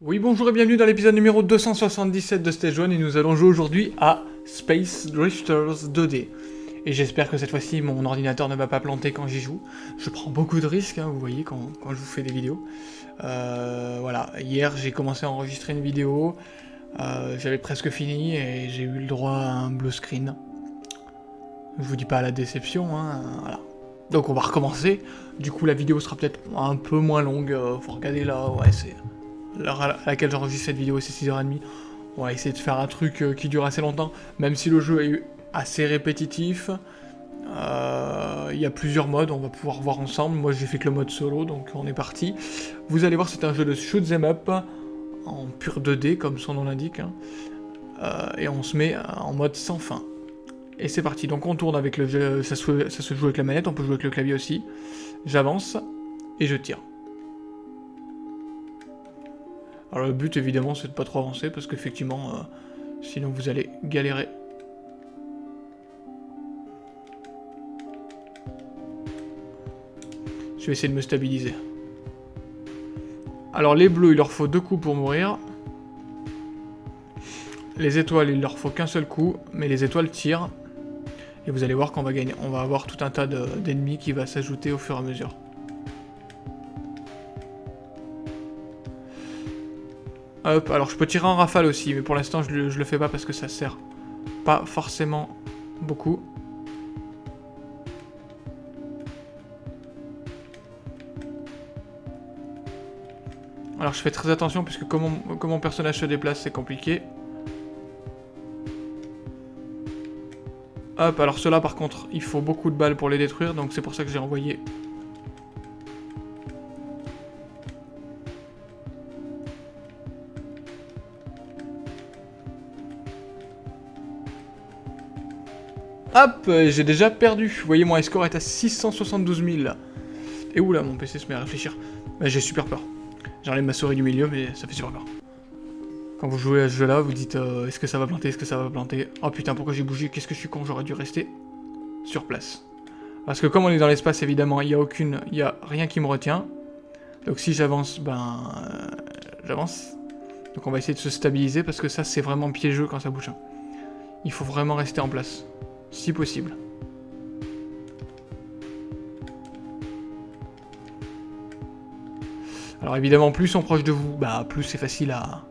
Oui, bonjour et bienvenue dans l'épisode numéro 277 de Stage 1 et nous allons jouer aujourd'hui à Space Drifters 2D. Et j'espère que cette fois-ci mon ordinateur ne va pas planter quand j'y joue. Je prends beaucoup de risques, hein, vous voyez, quand, je vous fais des vidéos. Euh, voilà, hier j'ai commencé à enregistrer une vidéo, euh, j'avais presque fini et j'ai eu le droit à un blue screen. Je vous dis pas la déception, hein, voilà. Donc on va recommencer. Du coup la vidéo sera peut-être un peu moins longue, euh, faut regarder là, ouais c'est l'heure à laquelle j'enregistre cette vidéo, c'est 6h30. On va essayer de faire un truc euh, qui dure assez longtemps, même si le jeu est assez répétitif. Euh, il y a plusieurs modes, on va pouvoir voir ensemble. Moi j'ai fait que le mode solo, donc on est parti. Vous allez voir, c'est un jeu de shoot them up en pur 2D, comme son nom l'indique. Hein. Euh, et on se met en mode sans fin. Et c'est parti, donc on tourne avec le jeu, ça se, ça se joue avec la manette, on peut jouer avec le clavier aussi. J'avance et je tire. Alors le but évidemment c'est de pas trop avancer parce qu'effectivement euh, sinon vous allez galérer. Je vais essayer de me stabiliser. Alors les bleus il leur faut deux coups pour mourir. Les étoiles il leur faut qu'un seul coup mais les étoiles tirent. Et vous allez voir qu'on va gagner. On va avoir tout un tas d'ennemis qui va s'ajouter au fur et à mesure. Hop, alors je peux tirer en rafale aussi, mais pour l'instant je, le fais pas parce que ça sert pas forcément beaucoup. Alors je fais très attention puisque comme mon, personnage se déplace c'est compliqué. Hop, alors ceux-là par contre il faut beaucoup de balles pour les détruire donc c'est pour ça que j'ai envoyé Hop, j'ai déjà perdu. Vous voyez, mon score est à 672 000. Et oula, mon PC se met à réfléchir. j'ai super peur. J'enlève ma souris du milieu, mais ça fait super peur. Quand vous jouez à ce jeu-là, vous dites euh, est-ce que ça va planter, est-ce que ça va planter? Oh putain, pourquoi j'ai bougé? Qu'est-ce que je suis con J'aurais dû rester sur place. Parce que comme on est dans l'espace, évidemment, il n'y a aucune, il a rien qui me retient. Donc si j'avance, ben, euh, j'avance. Donc on va essayer de se stabiliser parce que ça, c'est vraiment piégeux quand ça bouge. Il faut vraiment rester en place si possible. Alors évidemment, plus on proche de vous, bah plus c'est facile à...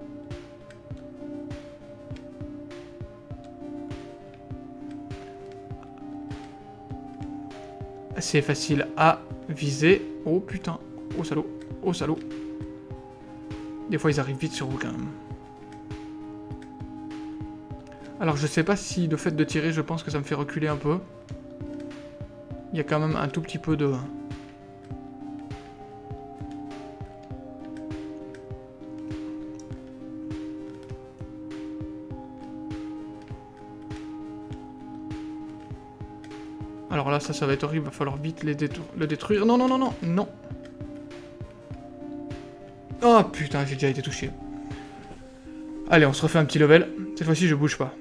C'est facile à viser. Oh putain, oh salaud, oh salaud. Des fois ils arrivent vite sur vous quand même. Alors je sais pas si le fait de tirer, je pense que ça me fait reculer un peu. Il y a quand même un tout petit peu de... Alors là, ça, ça va être horrible, va falloir vite le détruire. Non, non, non, non, non. Oh putain, j'ai déjà été touché. Allez, on se refait un petit level. Cette fois-ci, je bouge pas.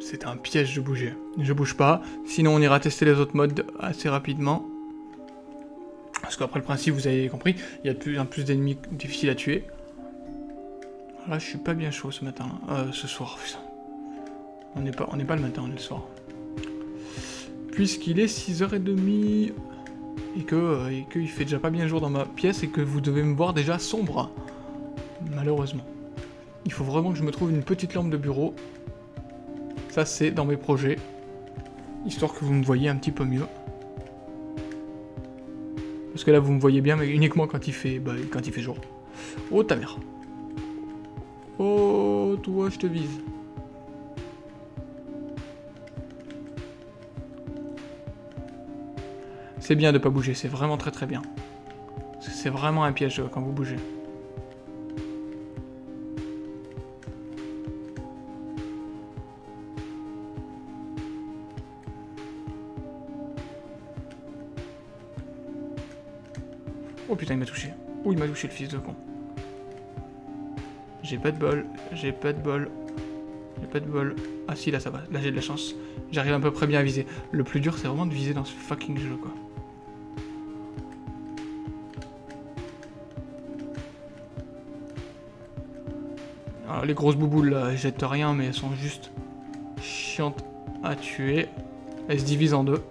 C'était un piège de bouger. Je bouge pas, sinon on ira tester les autres modes assez rapidement. Parce qu'après le principe, vous avez compris, il y a de plus en plus d'ennemis difficiles à tuer. Là, je suis pas bien chaud ce matin, euh, ce soir, putain. On n'est pas, pas le matin, on est le soir. Puisqu'il est 6h30 et que euh, et qu'il fait déjà pas bien jour dans ma pièce et que vous devez me voir déjà sombre. Malheureusement. Il faut vraiment que je me trouve une petite lampe de bureau ça, c'est dans mes projets. Histoire que vous me voyez un petit peu mieux. Parce que là, vous me voyez bien, mais uniquement quand il fait, bah, quand il fait jour. Oh, ta mère. Oh, toi, je te vise. C'est bien de pas bouger, c'est vraiment très très bien. C'est vraiment un piège quand vous bougez. Oh putain, il m'a touché. Oh, il m'a touché le fils de con. J'ai pas de bol, j'ai pas de bol. J'ai pas de bol. Ah si, là ça va. Là j'ai de la chance. J'arrive à peu près bien à viser. Le plus dur, c'est vraiment de viser dans ce fucking jeu, quoi. Les grosses bouboules, là, elles jettent rien, mais elles sont juste chiantes à tuer. Elles se divisent en deux.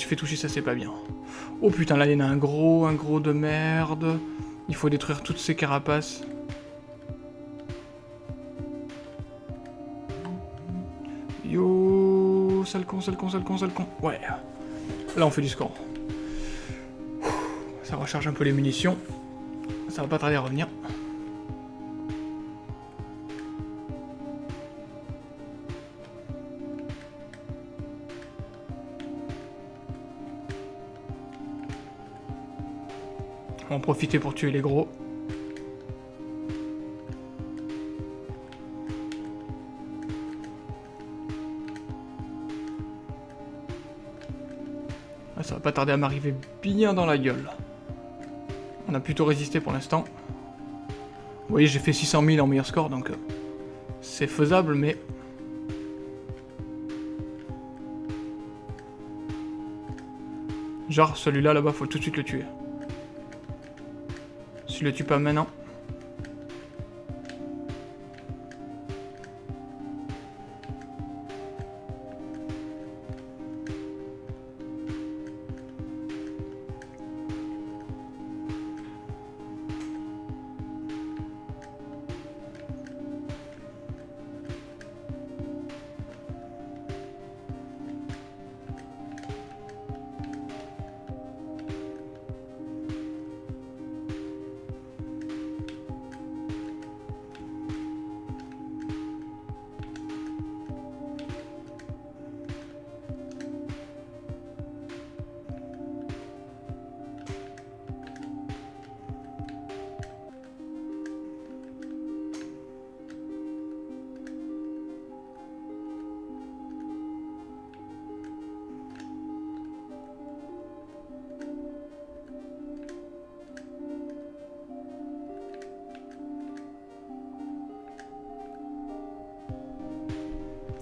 Suis fait toucher, ça c'est pas bien. Oh putain, là il y en a un gros, un gros de merde. Il faut détruire toutes ces carapaces. Yo, sale con, sale con, sale con, sale con. Ouais. Là on fait du score. Ça recharge un peu les munitions. Ça va pas tarder à revenir. On va en profiter pour tuer les gros. Ah, ça va pas tarder à m'arriver bien dans la gueule. On a plutôt résisté pour l'instant. Vous voyez, j'ai fait 600 000 en meilleur score, donc euh, c'est faisable, mais... Genre, celui-là, là-bas, faut tout de suite le tuer. Si le tue pas maintenant...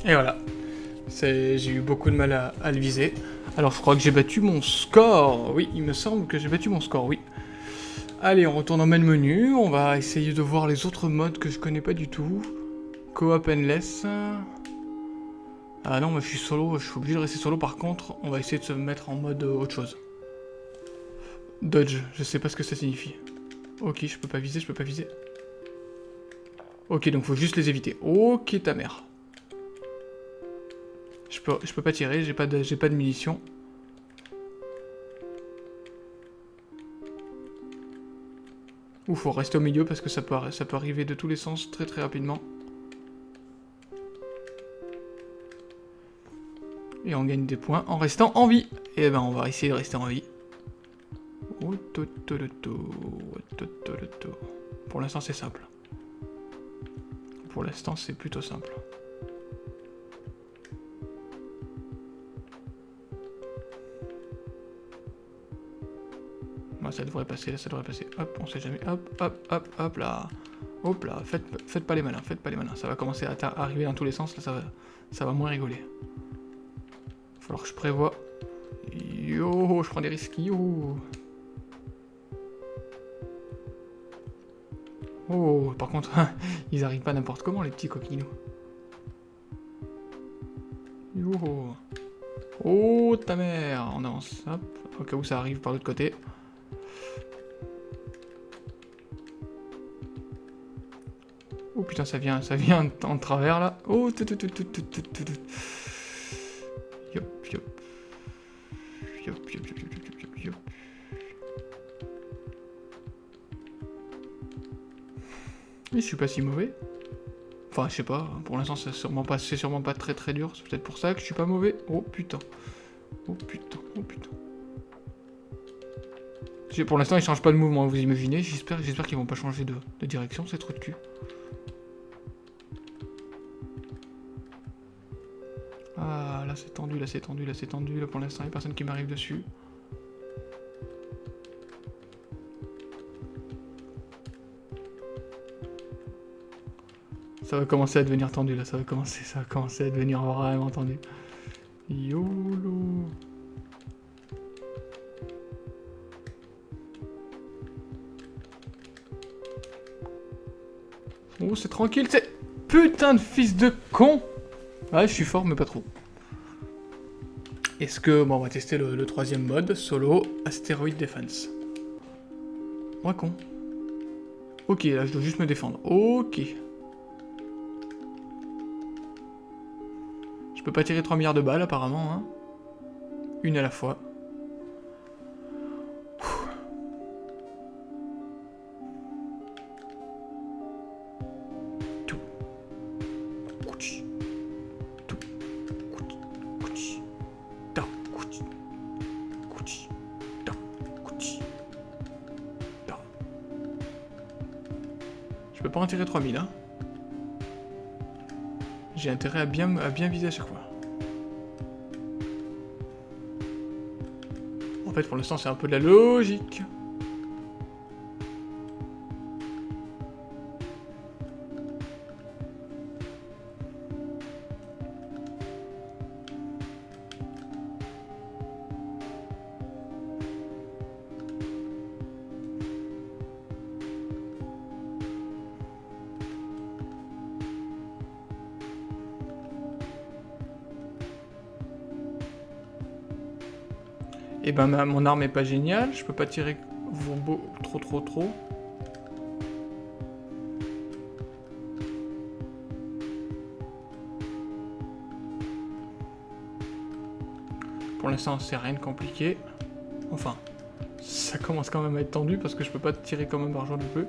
Et voilà. J'ai eu beaucoup de mal à, le viser. Alors je crois que j'ai battu mon score. Oui, il me semble que j'ai battu mon score, oui. Allez, on retourne au main menu. On va essayer de voir les autres modes que je connais pas du tout. Co-op endless. Ah non, mais je suis solo, je suis obligé de rester solo. Par contre, on va essayer de se mettre en mode autre chose. Dodge, je sais pas ce que ça signifie. Ok, je peux pas viser, je peux pas viser. Ok, donc faut juste les éviter. Ok, ta mère. Je peux, je peux pas tirer, j'ai pas, de, pas de munitions. Ou faut rester au milieu parce que ça peut, ça peut arriver de tous les sens très très rapidement. Et on gagne des points en restant en vie. Et ben on va essayer de rester en vie. Pour l'instant c'est simple. Pour l'instant c'est plutôt simple. Ça devrait passer, là, ça devrait passer. Hop, on sait jamais. Hop, hop, hop, hop, là. Hop là, faites, faites pas les malins, faites pas les malins. Ça va commencer à arriver dans tous les sens, là, ça va, ça va moins rigoler. Falloir que je prévois. Yo, je prends des risques, yo. Oh, par contre, ils arrivent pas n'importe comment, les petits coquinous. Yo. Oh, ta mère On avance, hop, au cas où ça arrive par l'autre côté. Oh putain, ça vient, ça vient en travers là. Oh, je suis pas si mauvais. Enfin, je sais pas, pour l'instant c'est sûrement pas, sûrement pas très très dur, c'est peut-être pour ça que je suis pas mauvais. Oh putain. Oh putain, oh putain. Pour l'instant, ils changent pas de mouvement, vous imaginez. J'espère j'espère qu'ils vont pas changer de, direction, c'est trop de cul. Ah, là c'est tendu, là c'est tendu, là c'est tendu. Là pour l'instant, il n'y a personne qui m'arrive dessus. Ça va commencer à devenir tendu là, ça va commencer, ça va commencer à devenir vraiment tendu. YOLO Oh, c'est tranquille, c'est... Putain de fils de con Ouais, je suis fort, mais pas trop. Est-ce que... Bon, on va tester le, troisième mode, solo, Asteroid Defense. Moi con. Ok, là, je dois juste me défendre. Ok. Je peux pas tirer 3 milliards de balles, apparemment, hein. Une à la fois. Je peux pas en tirer 3000, hein. J'ai intérêt à bien, à bien viser à chaque fois. En fait, pour l'instant, c'est un peu de la logique. Et eh ben mon arme est pas géniale, je peux pas tirer trop trop trop. Pour l'instant c'est rien de compliqué. Enfin, ça commence quand même à être tendu parce que je peux pas tirer comme un bargeon du peu.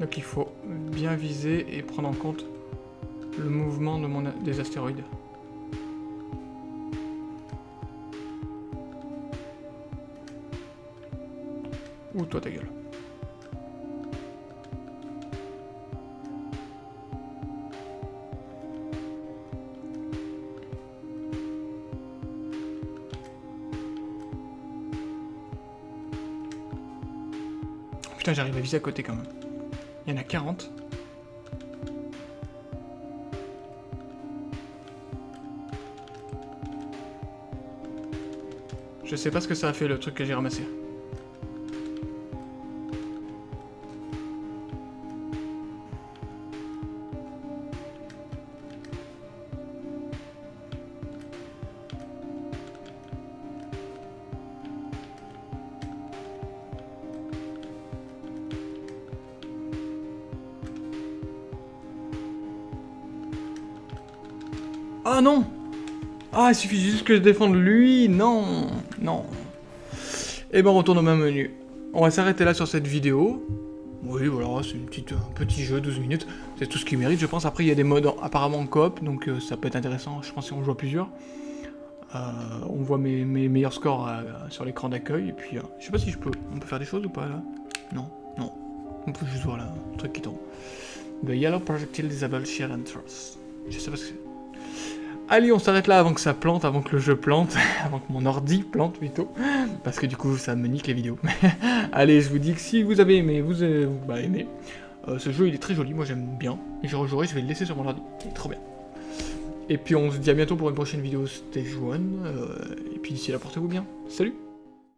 Donc il faut bien viser et prendre en compte le mouvement de mon, des astéroïdes. Ou toi ta gueule. Putain, j'arrive à viser à côté quand même. Il y en a 40. Je sais pas ce que ça a fait le truc que j'ai ramassé. Ah non Ah, il suffit juste que je défende lui Non Non Et eh ben, on retourne au même menu. On va s'arrêter là sur cette vidéo. Oui, voilà, c'est un petit jeu, 12 minutes. C'est tout ce qu'il mérite, je pense. Après, il y a des modes apparemment coop, donc euh, ça peut être intéressant, je pense, si on joue à plusieurs. Euh, on voit mes, meilleurs scores euh, sur l'écran d'accueil, et puis, je sais pas si je peux... On peut faire des choses ou pas, là? Non, non. On peut juste voir, là, un truc qui tombe. The Yellow Projectile Disable Shear Entrance. Je sais pas ce que c'est. Allez, on s'arrête là avant que ça plante, avant que le jeu plante, avant que mon ordi plante plutôt, parce que du coup ça me nique les vidéos. Allez, je vous dis que si vous avez aimé, vous avez bah, aimé. Euh, ce jeu il est très joli, moi j'aime bien. Et je rejouerai, je vais le laisser sur mon ordi, il est trop bien. Et puis on se dit à bientôt pour une prochaine vidéo Stage 1. Euh, et puis d'ici là, portez-vous bien. Salut